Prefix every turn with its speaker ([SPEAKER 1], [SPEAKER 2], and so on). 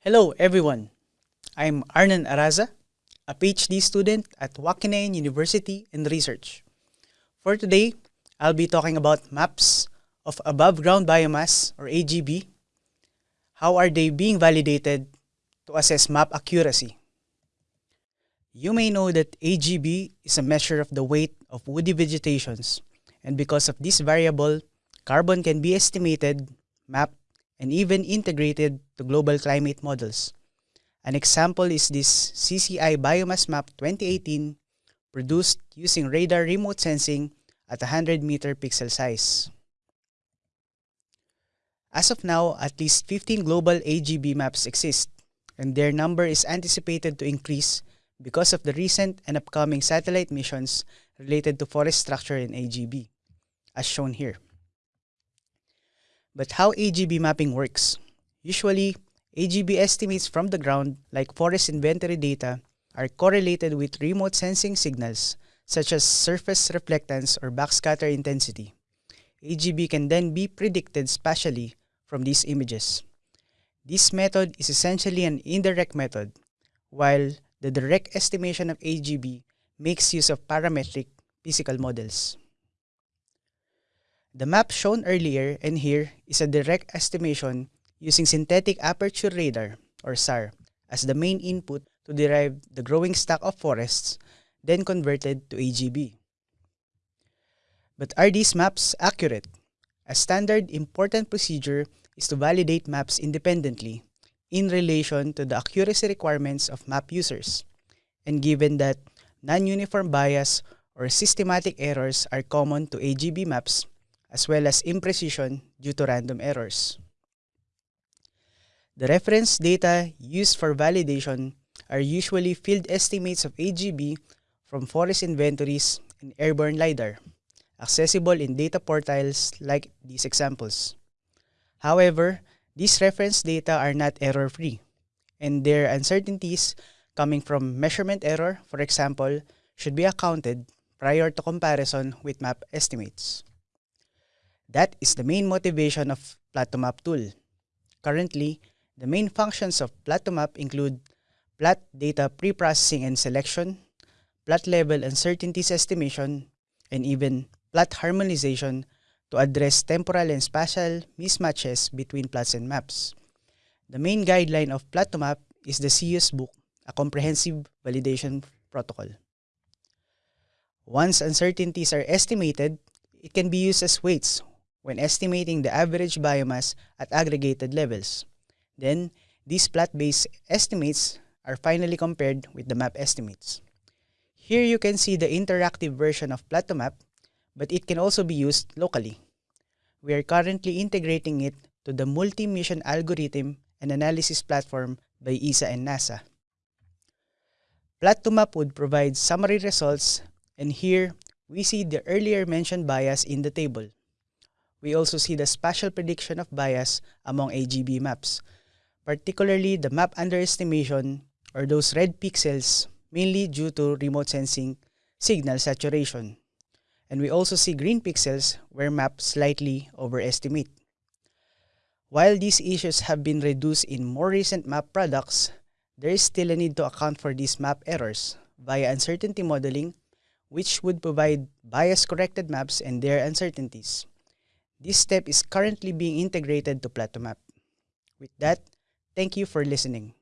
[SPEAKER 1] Hello everyone, I'm Arnan Araza, a PhD student at Wageningen University in Research. For today, I'll be talking about maps of above ground biomass or AGB. How are they being validated to assess map accuracy? You may know that AGB is a measure of the weight of woody vegetations and because of this variable, carbon can be estimated, mapped, and even integrated to global climate models. An example is this CCI Biomass Map 2018 produced using radar remote sensing at 100 meter pixel size. As of now, at least 15 global AGB maps exist, and their number is anticipated to increase because of the recent and upcoming satellite missions related to forest structure in AGB, as shown here. But how AGB mapping works? Usually, AGB estimates from the ground, like forest inventory data, are correlated with remote sensing signals such as surface reflectance or backscatter intensity. AGB can then be predicted spatially from these images. This method is essentially an indirect method, while the direct estimation of AGB makes use of parametric physical models. The map shown earlier and here is a direct estimation using synthetic aperture radar or SAR as the main input to derive the growing stock of forests then converted to AGB. But are these maps accurate? A standard important procedure is to validate maps independently in relation to the accuracy requirements of map users. And given that non-uniform bias or systematic errors are common to AGB maps, as well as imprecision due to random errors. The reference data used for validation are usually field estimates of AGB from forest inventories and airborne LiDAR, accessible in data portals like these examples. However, these reference data are not error-free, and their uncertainties coming from measurement error, for example, should be accounted prior to comparison with map estimates. That is the main motivation of Plot2Map tool. Currently, the main functions of Plot2Map include plot data pre-processing and selection, plot level uncertainties estimation, and even plot harmonization to address temporal and spatial mismatches between plots and maps. The main guideline of Plot2Map is the CEOS book, a comprehensive validation protocol. Once uncertainties are estimated, it can be used as weights when estimating the average biomass at aggregated levels. Then, these plot-based estimates are finally compared with the map estimates. Here you can see the interactive version of Plot2Map, but it can also be used locally. We are currently integrating it to the multi-mission algorithm and analysis platform by ESA and NASA. Plot2Map would provide summary results, and here we see the earlier mentioned bias in the table. We also see the spatial prediction of bias among AGB maps, particularly the map underestimation or those red pixels mainly due to remote sensing signal saturation. And we also see green pixels where maps slightly overestimate. While these issues have been reduced in more recent map products, there is still a need to account for these map errors via uncertainty modeling, which would provide bias-corrected maps and their uncertainties. This step is currently being integrated to Plot2Map. With that, thank you for listening.